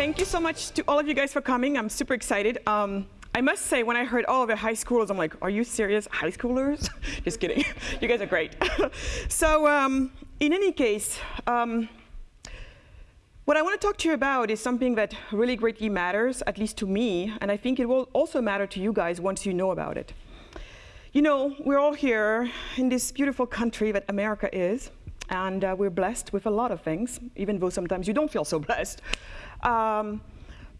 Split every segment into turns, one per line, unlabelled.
thank you so much to all of you guys for coming. I'm super excited. Um, I must say, when I heard all of the high schoolers, I'm like, are you serious? High schoolers? Just kidding. you guys are great. so um, in any case, um, what I want to talk to you about is something that really greatly matters, at least to me, and I think it will also matter to you guys once you know about it. You know, we're all here in this beautiful country that America is, and uh, we're blessed with a lot of things, even though sometimes you don't feel so blessed. Um,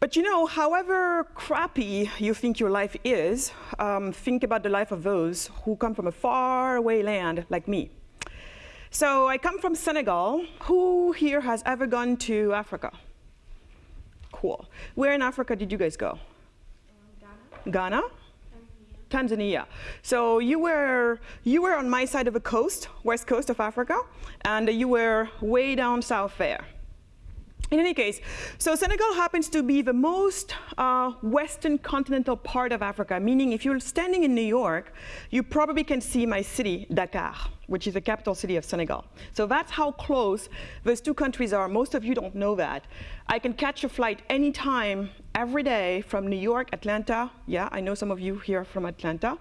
but you know, however crappy you think your life is, um, think about the life of those who come from a faraway land like me. So I come from Senegal. Who here has ever gone to Africa? Cool. Where in Africa did you guys go? Ghana. Ghana? Tanzania. So you were, you were on my side of the coast, west coast of Africa, and you were way down south there. In any case, so Senegal happens to be the most uh, western continental part of Africa, meaning if you're standing in New York, you probably can see my city, Dakar, which is the capital city of Senegal. So that's how close those two countries are. Most of you don't know that. I can catch a flight anytime, every day from New York, Atlanta. Yeah, I know some of you here from Atlanta,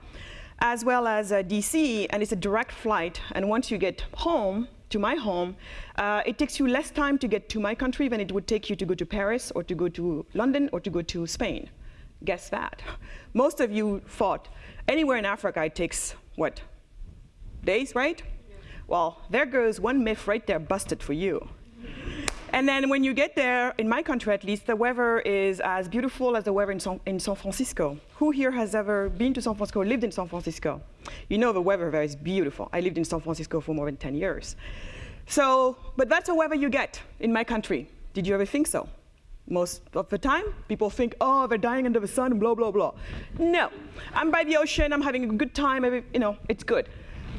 as well as uh, DC, and it's a direct flight. And once you get home, to my home, uh, it takes you less time to get to my country than it would take you to go to Paris or to go to London or to go to Spain. Guess that. Most of you thought anywhere in Africa it takes, what, days, right? Yeah. Well, there goes one myth right there busted for you. And then when you get there, in my country at least, the weather is as beautiful as the weather in San, in San Francisco. Who here has ever been to San Francisco, lived in San Francisco? You know the weather there is beautiful. I lived in San Francisco for more than 10 years. So, but that's the weather you get in my country. Did you ever think so? Most of the time, people think, oh, they're dying under the sun, blah, blah, blah. No, I'm by the ocean, I'm having a good time, you know, it's good.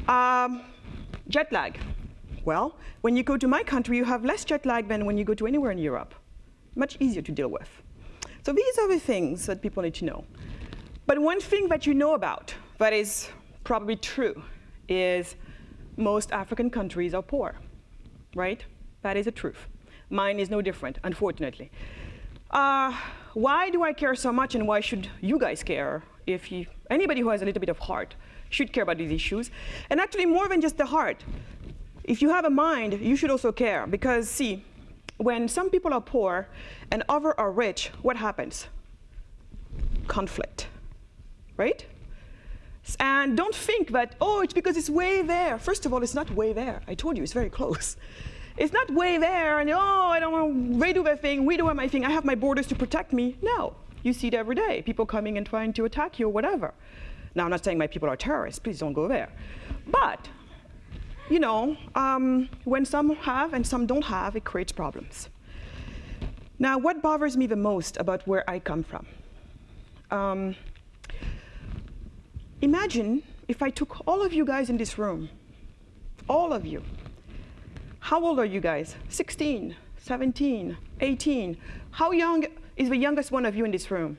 Um, jet lag. Well, when you go to my country, you have less jet lag than when you go to anywhere in Europe. Much easier to deal with. So these are the things that people need to know. But one thing that you know about that is probably true is most African countries are poor, right? That is a truth. Mine is no different, unfortunately. Uh, why do I care so much and why should you guys care if you, anybody who has a little bit of heart should care about these issues? And actually more than just the heart, if you have a mind, you should also care because see, when some people are poor and others are rich, what happens? Conflict, right? And don't think that, oh, it's because it's way there. First of all, it's not way there. I told you, it's very close. It's not way there, and oh, I don't know, they do their thing, we do my thing, I have my borders to protect me. No, you see it every day, people coming and trying to attack you or whatever. Now, I'm not saying my people are terrorists, please don't go there. But you know, um, when some have and some don't have, it creates problems. Now, what bothers me the most about where I come from? Um, imagine if I took all of you guys in this room, all of you. How old are you guys? 16, 17, 18. How young is the youngest one of you in this room?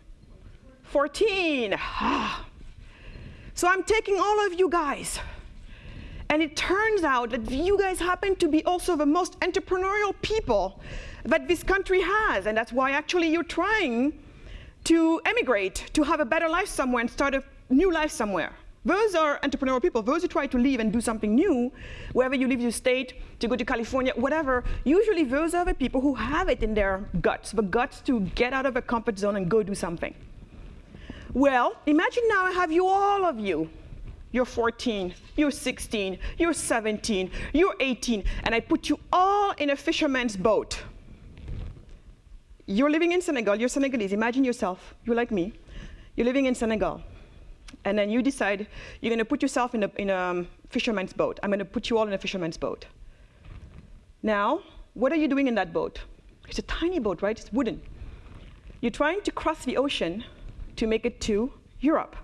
14. so I'm taking all of you guys and it turns out that you guys happen to be also the most entrepreneurial people that this country has. And that's why actually you're trying to emigrate, to have a better life somewhere and start a new life somewhere. Those are entrepreneurial people. Those who try to leave and do something new, wherever you leave your state, to go to California, whatever, usually those are the people who have it in their guts, the guts to get out of a comfort zone and go do something. Well, imagine now I have you, all of you, you're 14, you're 16, you're 17, you're 18, and I put you all in a fisherman's boat. You're living in Senegal, you're Senegalese, imagine yourself, you're like me, you're living in Senegal, and then you decide you're gonna put yourself in a, in a um, fisherman's boat. I'm gonna put you all in a fisherman's boat. Now, what are you doing in that boat? It's a tiny boat, right? It's wooden. You're trying to cross the ocean to make it to Europe.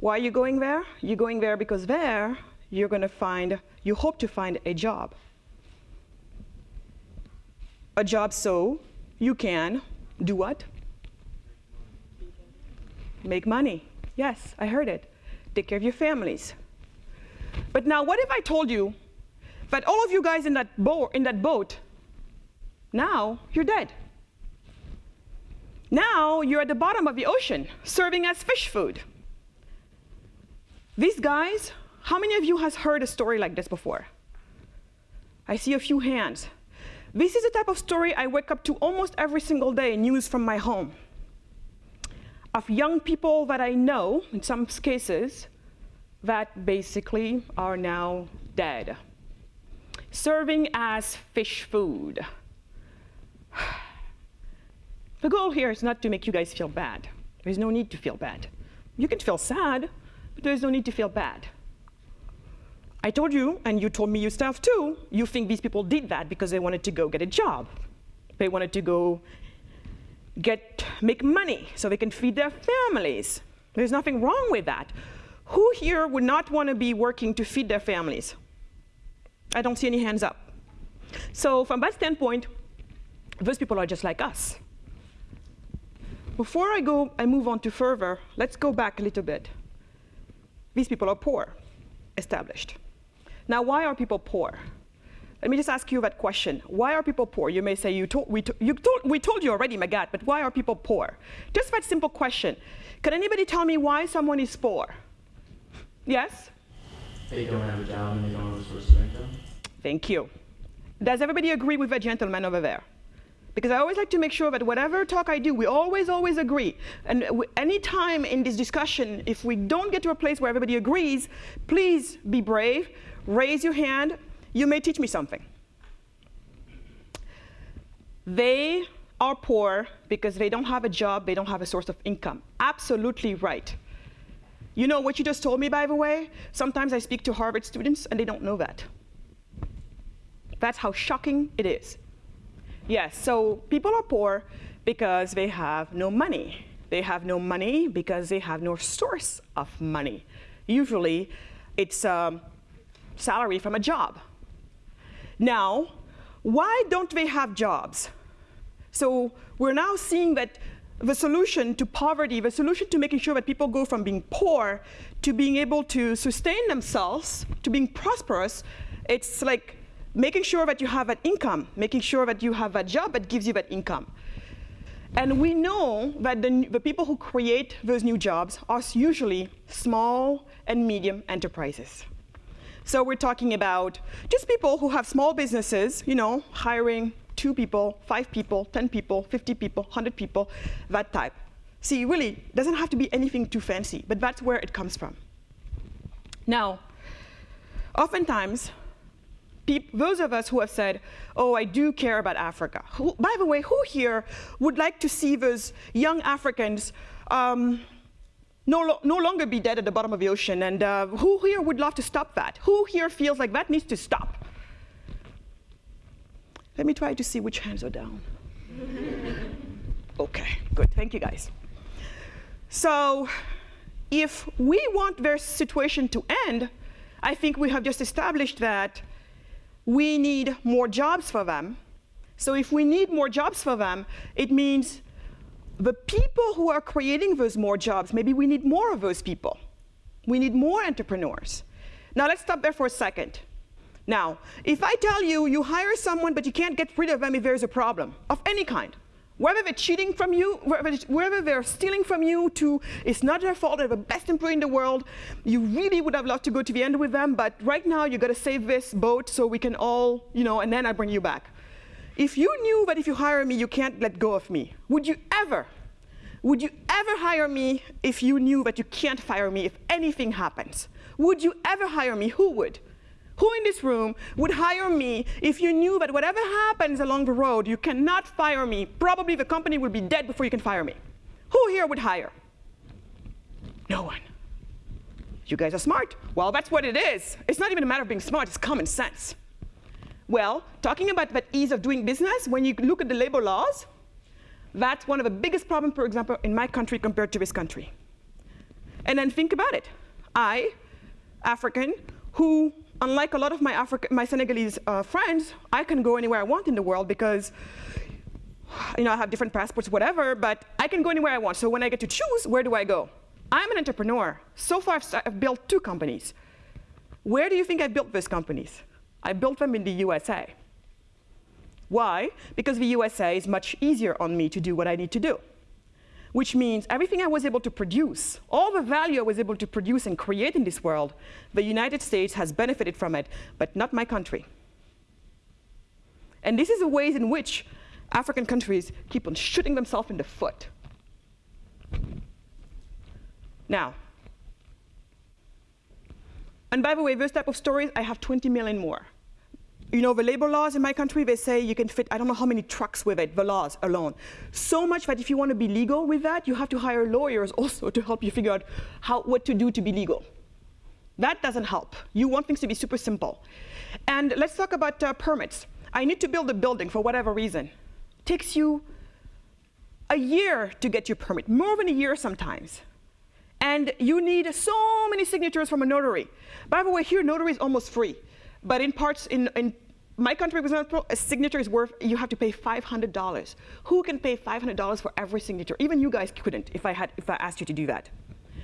Why are you going there? You're going there because there you're going to find, you hope to find a job. A job so you can do what? Make money. Yes, I heard it. Take care of your families. But now what if I told you that all of you guys in that, bo in that boat, now you're dead. Now you're at the bottom of the ocean, serving as fish food. These guys, how many of you has heard a story like this before? I see a few hands. This is the type of story I wake up to almost every single day, news from my home. Of young people that I know, in some cases, that basically are now dead, serving as fish food. The goal here is not to make you guys feel bad. There's no need to feel bad. You can feel sad, there's no need to feel bad. I told you, and you told me yourself too, you think these people did that because they wanted to go get a job. They wanted to go get, make money so they can feed their families. There's nothing wrong with that. Who here would not want to be working to feed their families? I don't see any hands up. So from that standpoint, those people are just like us. Before I go, I move on to further, let's go back a little bit. These people are poor, established. Now, why are people poor? Let me just ask you that question. Why are people poor? You may say, you told, we, to, you told, we told you already, Magatte, but why are people poor? Just that simple question. Can anybody tell me why someone is poor? Yes?
They don't have a job and they don't have a source of income.
Thank you. Does everybody agree with the gentleman over there? Because I always like to make sure that whatever talk I do, we always, always agree. And any time in this discussion, if we don't get to a place where everybody agrees, please be brave, raise your hand. You may teach me something. They are poor because they don't have a job, they don't have a source of income. Absolutely right. You know what you just told me, by the way? Sometimes I speak to Harvard students and they don't know that. That's how shocking it is. Yes, so people are poor because they have no money. They have no money because they have no source of money. Usually, it's a salary from a job. Now, why don't they have jobs? So we're now seeing that the solution to poverty, the solution to making sure that people go from being poor to being able to sustain themselves, to being prosperous, it's like making sure that you have an income, making sure that you have a job that gives you that income. And we know that the, the people who create those new jobs are usually small and medium enterprises. So we're talking about just people who have small businesses, you know, hiring two people, five people, 10 people, 50 people, 100 people, that type. See, really, doesn't have to be anything too fancy, but that's where it comes from. Now, oftentimes, those of us who have said, oh, I do care about Africa. Who, by the way, who here would like to see those young Africans um, no, lo no, longer be dead at the bottom of the ocean? And uh, who here would love to stop that? Who here feels like that needs to stop? Let me try to see which hands are down. okay, good, thank you guys. So if we want their situation to end, I think we have just established that we need more jobs for them. So if we need more jobs for them, it means the people who are creating those more jobs, maybe we need more of those people. We need more entrepreneurs. Now let's stop there for a second. Now, if I tell you you hire someone but you can't get rid of them if there's a problem of any kind, whether they're cheating from you, whether they're stealing from you to, it's not their fault, they're the best employee in the world, you really would have loved to go to the end with them, but right now you gotta save this boat so we can all, you know, and then I bring you back. If you knew that if you hire me, you can't let go of me, would you ever, would you ever hire me if you knew that you can't fire me if anything happens? Would you ever hire me? Who would? Who in this room would hire me if you knew that whatever happens along the road, you cannot fire me? Probably the company will be dead before you can fire me. Who here would hire? No one. You guys are smart. Well, that's what it is. It's not even a matter of being smart, it's common sense. Well, talking about that ease of doing business, when you look at the labor laws, that's one of the biggest problems, for example, in my country compared to this country. And then think about it. I, African, who unlike a lot of my, Africa, my Senegalese uh, friends, I can go anywhere I want in the world because you know, I have different passports, whatever, but I can go anywhere I want. So when I get to choose, where do I go? I'm an entrepreneur. So far, I've, I've built two companies. Where do you think I built these companies? I built them in the USA. Why? Because the USA is much easier on me to do what I need to do. Which means everything I was able to produce, all the value I was able to produce and create in this world, the United States has benefited from it, but not my country. And this is the ways in which African countries keep on shooting themselves in the foot. Now, and by the way, those type of stories, I have 20 million more. You know, the labor laws in my country, they say you can fit, I don't know how many trucks with it, the laws alone. So much that if you want to be legal with that, you have to hire lawyers also to help you figure out how, what to do to be legal. That doesn't help. You want things to be super simple. And let's talk about uh, permits. I need to build a building for whatever reason. It takes you a year to get your permit, more than a year sometimes. And you need so many signatures from a notary. By the way, here notary is almost free. But in parts, in, in my country, for example, a signature is worth, you have to pay $500. Who can pay $500 for every signature? Even you guys couldn't if I, had, if I asked you to do that.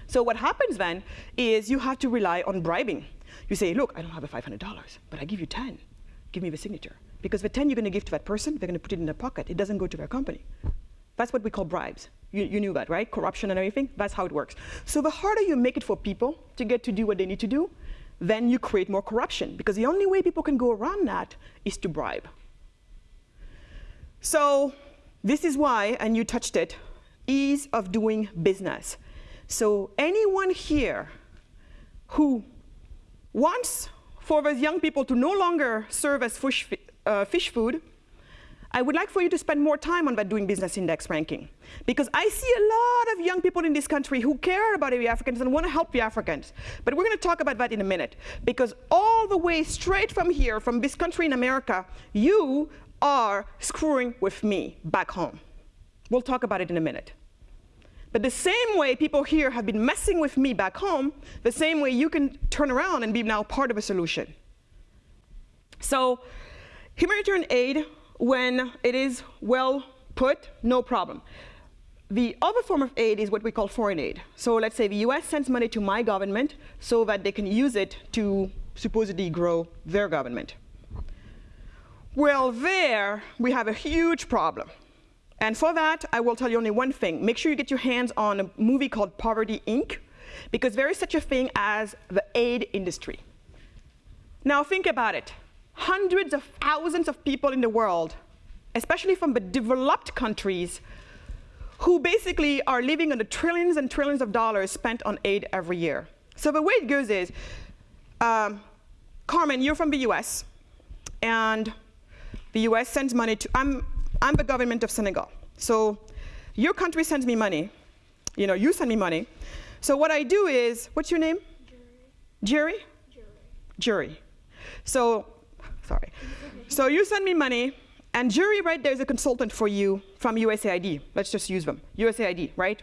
So what happens then is you have to rely on bribing. You say, look, I don't have a $500, but I give you 10. Give me the signature. Because the 10 you're going to give to that person, they're going to put it in their pocket. It doesn't go to their company. That's what we call bribes. You, you, knew that, right? Corruption and everything. That's how it works. So the harder you make it for people to get to do what they need to do, then you create more corruption. Because the only way people can go around that is to bribe. So this is why, and you touched it, ease of doing business. So anyone here who wants for those young people to no longer serve as fish, uh, fish food, I would like for you to spend more time on that doing business index ranking. Because I see a lot of young people in this country who care about the Africans and want to help the Africans. But we're going to talk about that in a minute. Because all the way straight from here, from this country in America, you are screwing with me back home. We'll talk about it in a minute. But the same way people here have been messing with me back home, the same way you can turn around and be now part of a solution. So humanitarian aid when it is well put, no problem. The other form of aid is what we call foreign aid. So let's say the US sends money to my government so that they can use it to supposedly grow their government. Well, there we have a huge problem. And for that, I will tell you only one thing. Make sure you get your hands on a movie called Poverty, Inc., because there is such a thing as the aid industry. Now think about it hundreds of thousands of people in the world, especially from the developed countries, who basically are living on the trillions and trillions of dollars spent on aid every year. So the way it goes is, um, Carmen, you're from the US, and the US sends money to, I'm, I'm the government of Senegal. So your country sends me money, you know, you send me money. So what I do is, what's your name? Jerry. Jerry? Jury. Jury. So sorry. so you send me money, and Jury, right, there's a consultant for you from USAID. Let's just use them. USAID, right?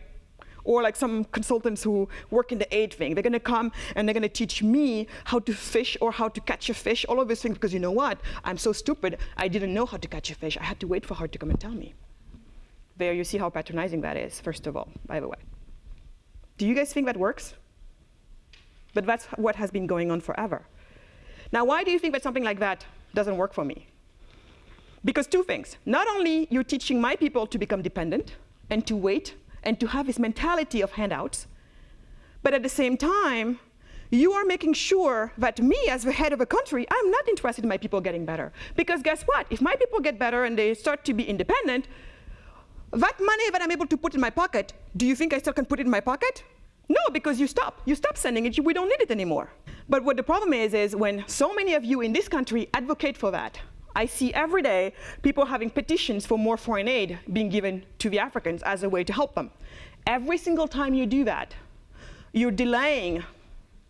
Or like some consultants who work in the aid thing. They're going to come and they're going to teach me how to fish or how to catch a fish, all of these things, because you know what? I'm so stupid, I didn't know how to catch a fish. I had to wait for her to come and tell me. There, you see how patronizing that is, first of all, by the way. Do you guys think that works? But that's what has been going on forever. Now, why do you think that something like that doesn't work for me? Because two things. Not only you're teaching my people to become dependent and to wait and to have this mentality of handouts, but at the same time, you are making sure that me, as the head of a country, I'm not interested in my people getting better. Because guess what? If my people get better and they start to be independent, that money that I'm able to put in my pocket, do you think I still can put it in my pocket? No, because you stop. You stop sending it. We don't need it anymore. But what the problem is, is when so many of you in this country advocate for that, I see every day people having petitions for more foreign aid being given to the Africans as a way to help them. Every single time you do that, you're delaying,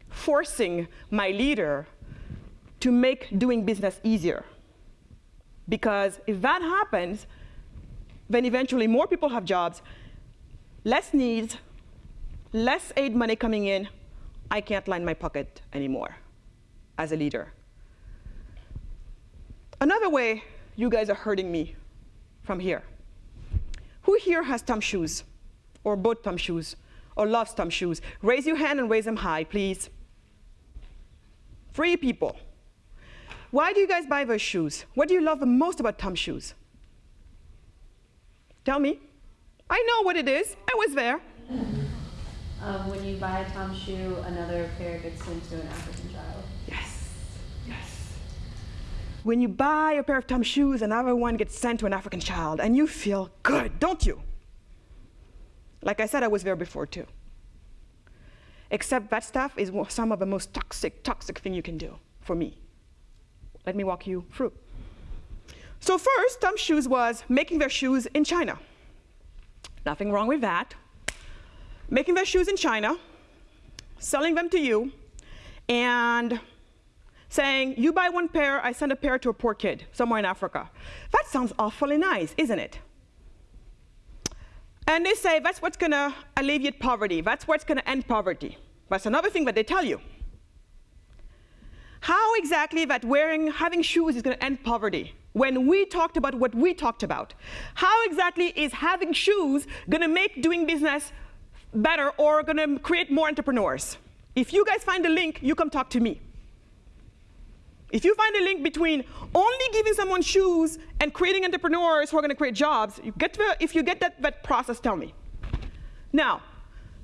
forcing my leader to make doing business easier. Because if that happens, then eventually more people have jobs, less needs, less aid money coming in, I can't line my pocket anymore as a leader. Another way you guys are hurting me from here. Who here has Tom shoes or bought Tom shoes or loves Tom shoes? Raise your hand and raise them high, please. Three people. Why do you guys buy those shoes? What do you love the most about Tom shoes? Tell me. I know what it is. I was there.
Um, when you buy a Tom shoe, another pair gets sent to an African child.
Yes. Yes. When you buy a pair of Tom shoes, another one gets sent to an African child, and you feel good, don't you? Like I said, I was there before too. Except that stuff is some of the most toxic, toxic thing you can do for me. Let me walk you through. So first, Tom Shoes was making their shoes in China. Nothing wrong with that. Making their shoes in China, selling them to you, and saying, you buy one pair, I send a pair to a poor kid somewhere in Africa. That sounds awfully nice, isn't it? And they say that's what's going to alleviate poverty. That's what's going to end poverty. That's another thing that they tell you. How exactly that wearing, having shoes is going to end poverty? When we talked about what we talked about, how exactly is having shoes going to make doing business better or going to create more entrepreneurs? If you guys find a link, you come talk to me. If you find a link between only giving someone shoes and creating entrepreneurs who are going to create jobs, you get the, if you get that, that process, tell me. Now,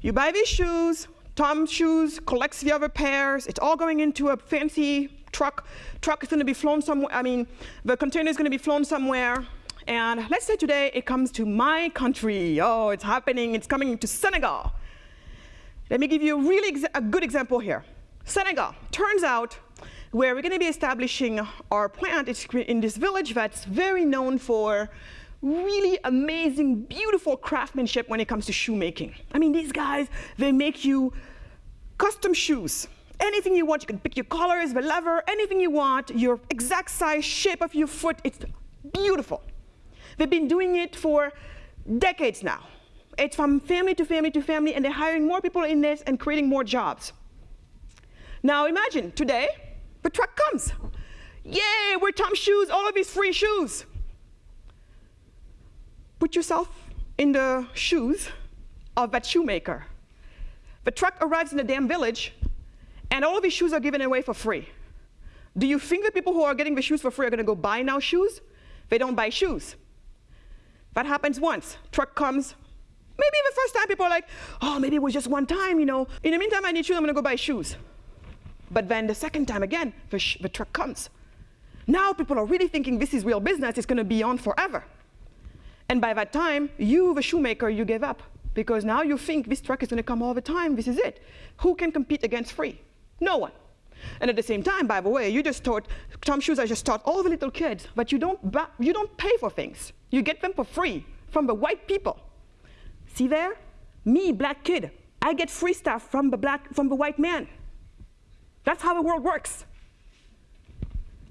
you buy these shoes, Tom shoes collects the other pairs, it's all going into a fancy truck. Truck is going to be flown somewhere, I mean, the container is going to be flown somewhere. And let's say today it comes to my country. Oh, it's happening, it's coming to Senegal. Let me give you a really a good example here. Senegal. Turns out where we're going to be establishing our plant is in this village that's very known for really amazing, beautiful craftsmanship when it comes to shoemaking. I mean, these guys, they make you custom shoes. Anything you want, you can pick your colors, the leather, anything you want, your exact size, shape of your foot, it's beautiful. They've been doing it for decades now. It's from family to family to family, and they're hiring more people in this and creating more jobs. Now imagine, today, the truck comes. Yay, we're Tom Shoes, all of these free shoes. Put yourself in the shoes of that shoemaker. The truck arrives in the damn village, and all of these shoes are given away for free. Do you think the people who are getting the shoes for free are going to go buy now shoes? They don't buy shoes. That happens once. Truck comes. Maybe the first time people are like, oh, maybe it was just one time, you know. In the meantime, I need shoes, I'm going to go buy shoes. But then the second time again, the, the truck comes. Now people are really thinking this is real business, it's going to be on forever. And by that time, you, the shoemaker, you give up. Because now you think this truck is going to come all the time, this is it. Who can compete against free? No one. And at the same time, by the way, you just taught, Tom Shoes, I just taught all the little kids, but you don't, you don't pay for things. You get them for free from the white people. See there? Me, black kid, I get free stuff from the, black, from the white man. That's how the world works.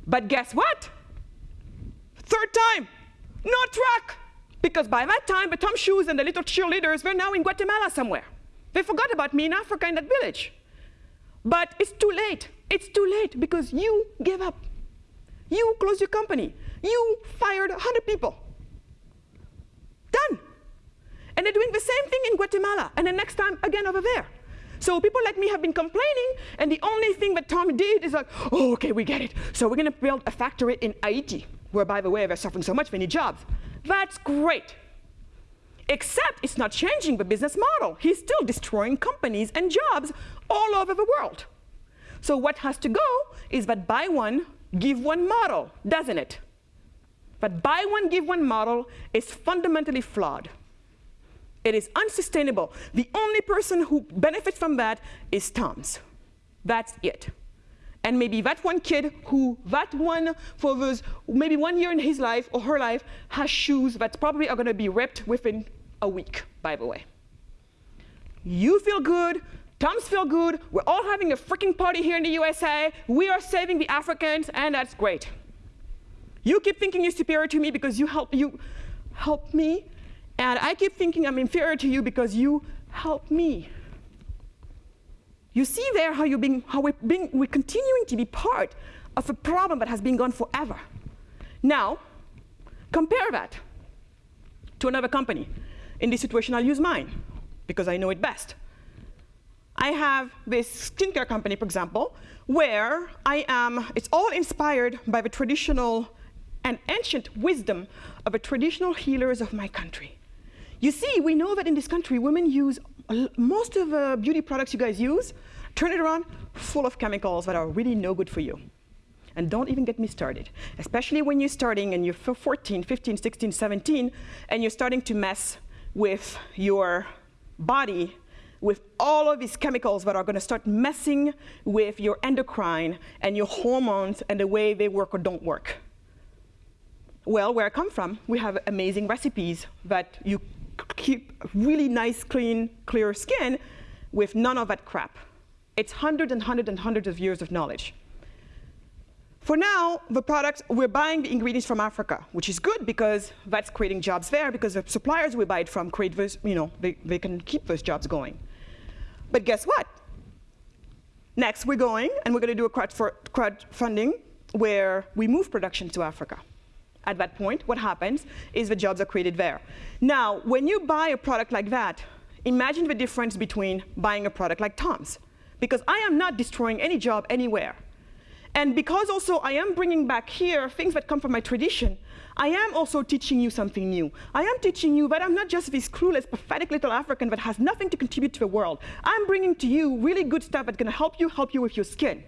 But guess what? Third time, no truck. Because by that time, the Tom Shoes and the little cheerleaders were now in Guatemala somewhere. They forgot about me in Africa in that village. But it's too late. It's too late because you gave up. You closed your company. You fired 100 people. Done. And they're doing the same thing in Guatemala, and the next time again over there. So people like me have been complaining, and the only thing that Tom did is like, oh, okay, we get it. So we're going to build a factory in Haiti, where, by the way, they're suffering so much, they need jobs. That's great. Except it's not changing the business model. He's still destroying companies and jobs all over the world. So what has to go is that buy one, give one model, doesn't it? But buy one, give one model is fundamentally flawed. It is unsustainable. The only person who benefits from that is Tom's. That's it. And maybe that one kid who, that one, for those, maybe one year in his life or her life, has shoes that probably are going to be ripped within a week, by the way. You feel good. Tom's feel good. We're all having a freaking party here in the USA. We are saving the Africans, and that's great. You keep thinking you're superior to me because you help, you help me and I keep thinking I'm inferior to you because you help me. You see there how, you're being, how we're, being, we're continuing to be part of a problem that has been gone forever. Now, compare that to another company. In this situation, I'll use mine because I know it best. I have this skincare company, for example, where I am, it's all inspired by the traditional and ancient wisdom of the traditional healers of my country. You see, we know that in this country, women use most of the beauty products you guys use, turn it around, full of chemicals that are really no good for you. And don't even get me started, especially when you're starting and you're 14, 15, 16, 17, and you're starting to mess with your body with all of these chemicals that are going to start messing with your endocrine and your hormones and the way they work or don't work. Well, where I come from, we have amazing recipes that you keep really nice, clean, clear skin with none of that crap. It's hundreds and hundreds and hundreds of years of knowledge. For now, the products, we're buying the ingredients from Africa, which is good because that's creating jobs there because the suppliers we buy it from create those, you know, they, they can keep those jobs going. But guess what? Next, we're going and we're going to do a crowdfunding where we move production to Africa. At that point, what happens is the jobs are created there. Now, when you buy a product like that, imagine the difference between buying a product like Tom's. Because I am not destroying any job anywhere. And because also I am bringing back here things that come from my tradition, I am also teaching you something new. I am teaching you that I'm not just this clueless, pathetic little African that has nothing to contribute to the world. I'm bringing to you really good stuff that's going to help you, help you with your skin.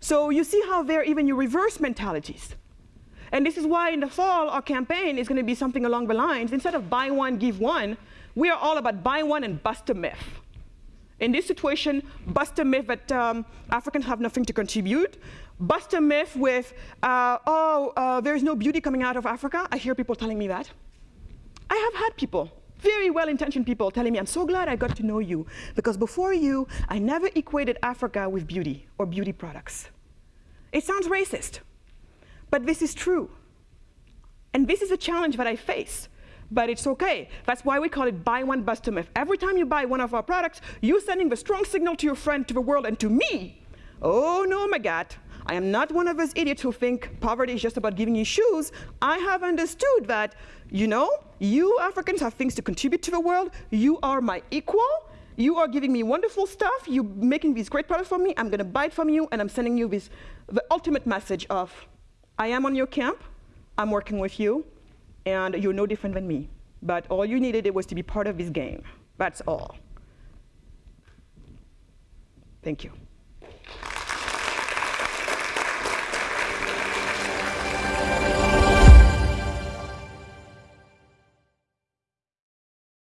So you see how there even your reverse mentalities. And this is why in the fall, our campaign is going to be something along the lines, instead of buy one, give one, we are all about buy one and bust a myth. In this situation, bust a myth that um, Africans have nothing to contribute. Bust a myth with, uh, oh, uh, there's no beauty coming out of Africa. I hear people telling me that. I have had people, very well-intentioned people, telling me, I'm so glad I got to know you, because before you, I never equated Africa with beauty or beauty products. It sounds racist, but this is true. And this is a challenge that I face but it's okay. That's why we call it buy one, bust a myth. Every time you buy one of our products, you're sending the strong signal to your friend, to the world, and to me. Oh no, my God. I am not one of those idiots who think poverty is just about giving you shoes. I have understood that, you know, you Africans have things to contribute to the world. You are my equal. You are giving me wonderful stuff. You're making these great products for me. I'm going to buy it from you, and I'm sending you this, the ultimate message of, I am on your camp. I'm working with you and you're no different than me. But all you needed was to be part of this game. That's all. Thank you.